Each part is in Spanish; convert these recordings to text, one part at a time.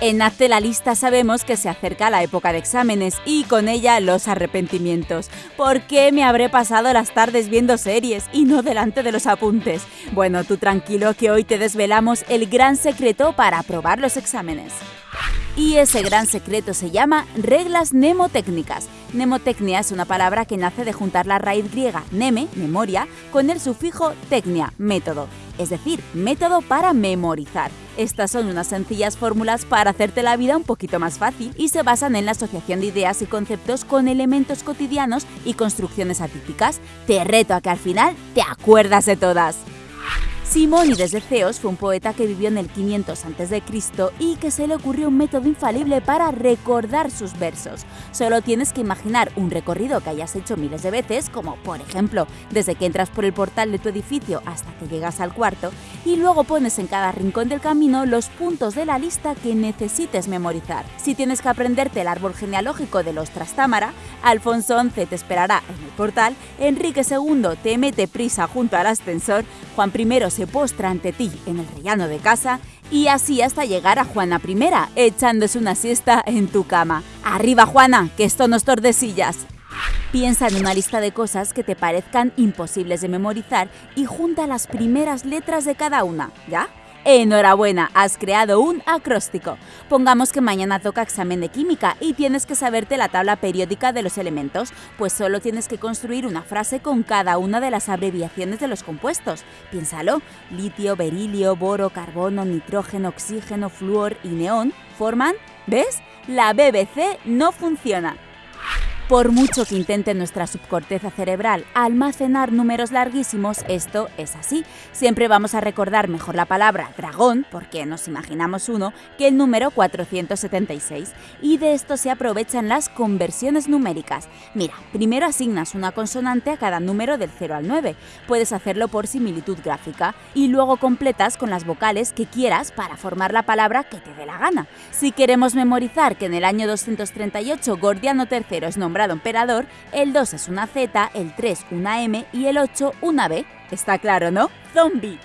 En Hazte la lista sabemos que se acerca la época de exámenes y con ella los arrepentimientos. ¿Por qué me habré pasado las tardes viendo series y no delante de los apuntes? Bueno, tú tranquilo que hoy te desvelamos el gran secreto para aprobar los exámenes. Y ese gran secreto se llama reglas mnemotécnicas. Mnemotecnia es una palabra que nace de juntar la raíz griega neme, memoria, con el sufijo tecnia, método, es decir, método para memorizar. Estas son unas sencillas fórmulas para hacerte la vida un poquito más fácil y se basan en la asociación de ideas y conceptos con elementos cotidianos y construcciones atípicas. Te reto a que al final te acuerdas de todas. Simónides de Ceos fue un poeta que vivió en el 500 a.C. y que se le ocurrió un método infalible para recordar sus versos. Solo tienes que imaginar un recorrido que hayas hecho miles de veces, como por ejemplo desde que entras por el portal de tu edificio hasta que llegas al cuarto, y luego pones en cada rincón del camino los puntos de la lista que necesites memorizar. Si tienes que aprenderte el árbol genealógico de los Trastámara, Alfonso XI te esperará en el portal, Enrique II te mete prisa junto al ascensor, Juan I se postra ante ti en el rellano de casa y así hasta llegar a Juana I, echándose una siesta en tu cama. ¡Arriba, Juana! ¡Que esto no es tordesillas! Piensa en una lista de cosas que te parezcan imposibles de memorizar y junta las primeras letras de cada una, ¿ya? Enhorabuena, has creado un acróstico. Pongamos que mañana toca examen de química y tienes que saberte la tabla periódica de los elementos, pues solo tienes que construir una frase con cada una de las abreviaciones de los compuestos. Piénsalo, litio, berilio, boro, carbono, nitrógeno, oxígeno, flúor y neón forman, ¿ves? La BBC no funciona. Por mucho que intente nuestra subcorteza cerebral almacenar números larguísimos, esto es así. Siempre vamos a recordar mejor la palabra dragón, porque nos imaginamos uno, que el número 476. Y de esto se aprovechan las conversiones numéricas. Mira, primero asignas una consonante a cada número del 0 al 9. Puedes hacerlo por similitud gráfica. Y luego completas con las vocales que quieras para formar la palabra que te dé la gana. Si queremos memorizar que en el año 238 Gordiano III es nombrado emperador, el 2 es una Z, el 3 una M y el 8 una B. Está claro, ¿no? Zombie.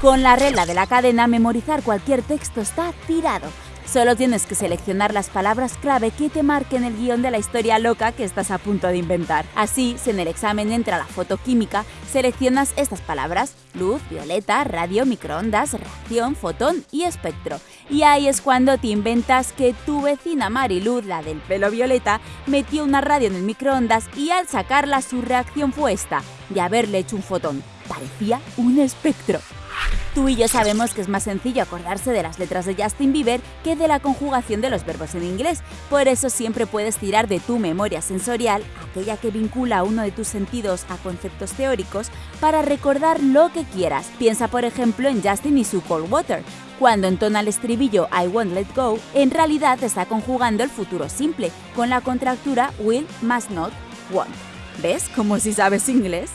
Con la regla de la cadena, memorizar cualquier texto está tirado. Solo tienes que seleccionar las palabras clave que te marquen el guion de la historia loca que estás a punto de inventar. Así, si en el examen entra la fotoquímica, seleccionas estas palabras, luz, violeta, radio, microondas, reacción, fotón y espectro. Y ahí es cuando te inventas que tu vecina Mariluz, la del pelo violeta, metió una radio en el microondas y al sacarla su reacción fue esta, de haberle hecho un fotón. Parecía un espectro. Tú y yo sabemos que es más sencillo acordarse de las letras de Justin Bieber que de la conjugación de los verbos en inglés. Por eso siempre puedes tirar de tu memoria sensorial, aquella que vincula uno de tus sentidos a conceptos teóricos, para recordar lo que quieras. Piensa por ejemplo en Justin y su Cold Water. Cuando entona el estribillo I won't let go, en realidad está conjugando el futuro simple, con la contractura will, must not, won't. ¿Ves? Como si sabes inglés.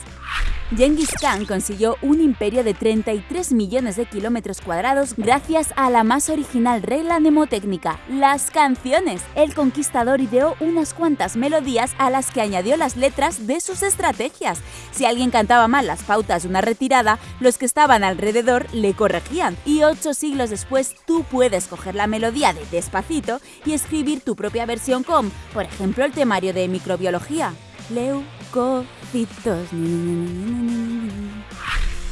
Genghis Khan consiguió un imperio de 33 millones de kilómetros cuadrados gracias a la más original regla mnemotécnica, las canciones. El conquistador ideó unas cuantas melodías a las que añadió las letras de sus estrategias. Si alguien cantaba mal las pautas de una retirada, los que estaban alrededor le corregían. Y ocho siglos después, tú puedes coger la melodía de Despacito y escribir tu propia versión con, por ejemplo, el temario de microbiología. Leucocitos.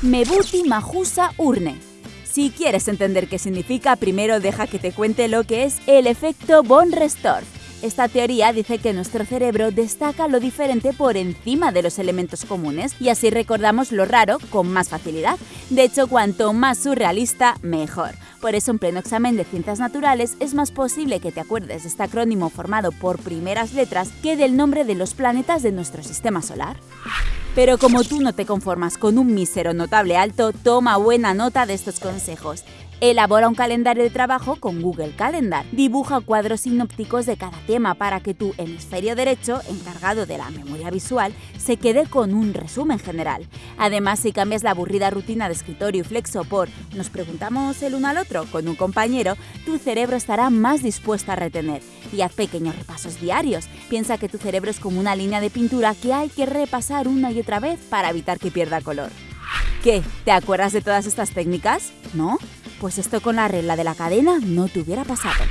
Mebuti Majusa Urne. Si quieres entender qué significa, primero deja que te cuente lo que es el efecto Von Restorff. Esta teoría dice que nuestro cerebro destaca lo diferente por encima de los elementos comunes y así recordamos lo raro con más facilidad. De hecho, cuanto más surrealista, mejor. Por eso en pleno examen de ciencias naturales es más posible que te acuerdes de este acrónimo formado por primeras letras que del nombre de los planetas de nuestro sistema solar. Pero como tú no te conformas con un mísero notable alto, toma buena nota de estos consejos. Elabora un calendario de trabajo con Google Calendar. Dibuja cuadros sinópticos de cada tema para que tu hemisferio derecho, encargado de la memoria visual, se quede con un resumen general. Además, si cambias la aburrida rutina de escritorio y flexo por nos preguntamos el uno al otro con un compañero, tu cerebro estará más dispuesto a retener. Y haz pequeños repasos diarios. Piensa que tu cerebro es como una línea de pintura que hay que repasar una y otra vez para evitar que pierda color. ¿Qué? ¿Te acuerdas de todas estas técnicas? ¿No? Pues esto con la regla de la cadena no te hubiera pasado.